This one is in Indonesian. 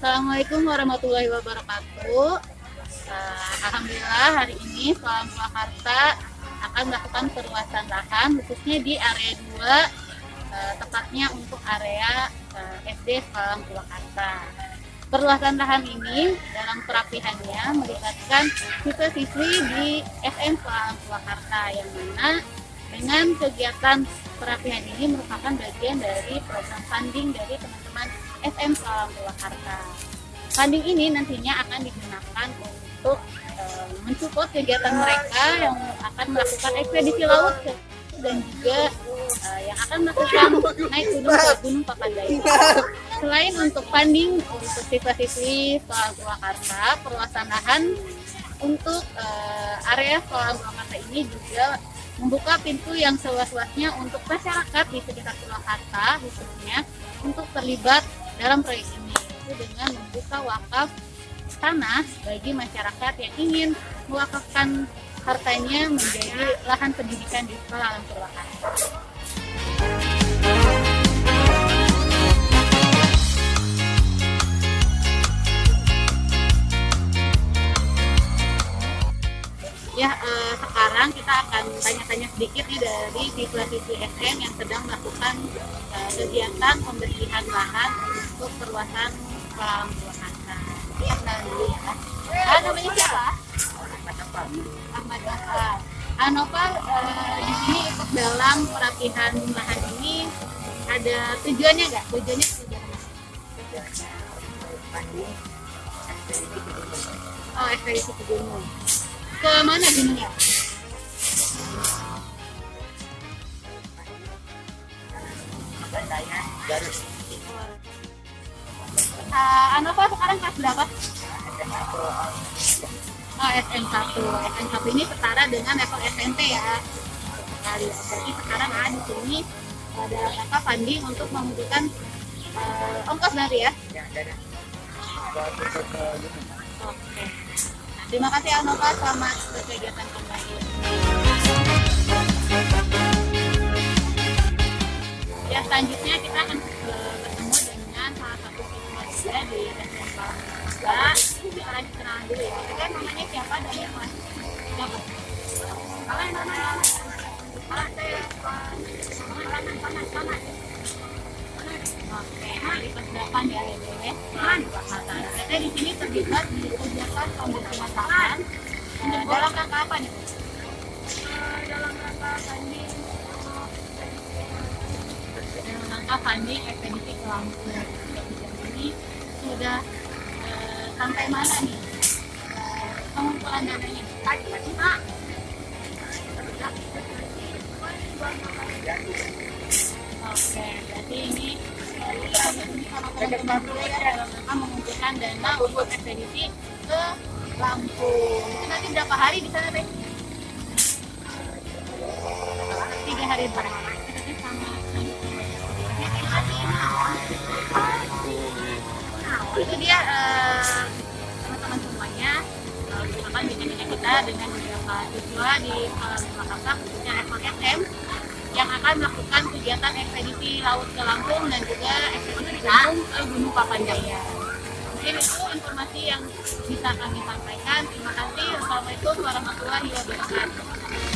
Assalamualaikum warahmatullahi wabarakatuh. Uh, Alhamdulillah hari ini Sekolah Purwakarta akan melakukan perluasan lahan khususnya di area 2 uh, tepatnya untuk area uh, SD Sekolah Purwakarta. Perluasan lahan ini dalam perapihannya melibatkan siswa-siswi di SM Sekolah Purwakarta yang mana dengan kegiatan perapihan ini merupakan bagian dari program funding dari teman-teman SM Sekolah Purwakarta. Funding ini nantinya akan digunakan untuk uh, mensupport kegiatan mereka yang akan melakukan ekspedisi laut dan juga uh, yang akan melakukan naik gunung ke Gunung Papandayan. Selain untuk funding untuk siswa-siswi sekolah Purwakarta, perluasan lahan untuk uh, area sekolah Purwakarta ini juga membuka pintu yang seluas-luasnya untuk masyarakat di sekitar Purwakarta khususnya untuk terlibat dalam proyek ini yaitu dengan membuka wakaf tanah bagi masyarakat yang ingin mewakafkan hartanya menjadi lahan pendidikan di sekolah alam Purwakarta. Ya, eh, sekarang kita akan tanya-tanya sedikit nih dari siswa-siswi SM yang sedang melakukan eh, kegiatan pembersihan lahan untuk perluasan alam Purwakarta. Iya, dulu ya. Ah, namanya siapa? Ahmad Gafar. Anova eh, di sini ikut dalam perapihan lahan ini ada tujuannya nggak? Tujuannya tujuan apa? Oh, ekspedisi ke gunung. Ke mana gunungnya? Uh, Anova sekarang kelas berapa? Oh, SM1. SM1 ini setara dengan level SMP ya. Jadi sekarang ada di sini ada rangka funding untuk membutuhkan uh, ongkos nanti ya. Oke. Terima kasih Anova, selamat berkegiatan kembali. Ya selanjutnya kita akan uh, ketemu dengan salah satu siswa di SMP Mbak, kita lagi kenalan dulu ya. Kita namanya siapa dan yang mana? Siapa? Yang namanya Ah, saya panas panas panas. Oke, hari persiapan ya Lele. Man, Kita di sini terlibat di kegiatan pembersihan lahan. Nah, dalam rangka apa nih? Dalam rangka funding dalam rangka funding ekspedisi ke. Ini sudah eh, sampai mana nih eh, pengumpulan dananya? Tadi Pak. Oke, berarti ini rangka mengumpulkan dana untuk ekspedisi ke Lampung. Nanti berapa hari di sana teh? Tiga hari sama. Nah, itu dia eh, teman-teman semuanya eh, bersama bimbingan kita dengan beberapa siswa di Purwakarta khususnya level SM yang akan melakukan kegiatan ekspedisi laut ke Lampung dan juga ekspedisi ke Gunung Papandayan. Mungkin itu informasi yang bisa kami sampaikan. Terima kasih. Assalamualaikum warahmatullahi wabarakatuh.